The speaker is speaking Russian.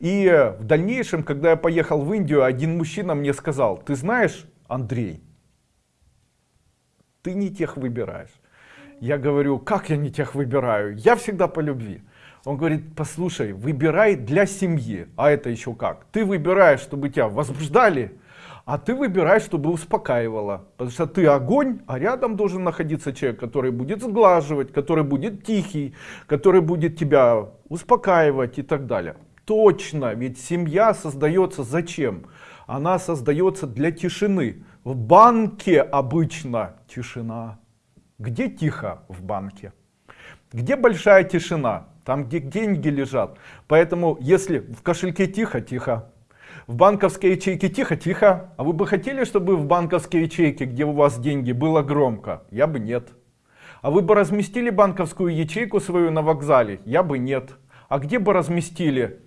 И в дальнейшем, когда я поехал в Индию, один мужчина мне сказал, ты знаешь, Андрей, ты не тех выбираешь. Я говорю, как я не тех выбираю? Я всегда по любви. Он говорит, послушай, выбирай для семьи. А это еще как? Ты выбираешь, чтобы тебя возбуждали, а ты выбираешь, чтобы успокаивало. Потому что ты огонь, а рядом должен находиться человек, который будет сглаживать, который будет тихий, который будет тебя успокаивать и так далее. Точно, ведь семья создается зачем? Она создается для тишины. В банке обычно тишина. Где тихо в банке? Где большая тишина? Там, где деньги лежат. Поэтому, если в кошельке тихо, тихо. В банковской ячейке тихо, тихо. А вы бы хотели, чтобы в банковской ячейке, где у вас деньги, было громко? Я бы нет. А вы бы разместили банковскую ячейку свою на вокзале? Я бы нет. А где бы разместили?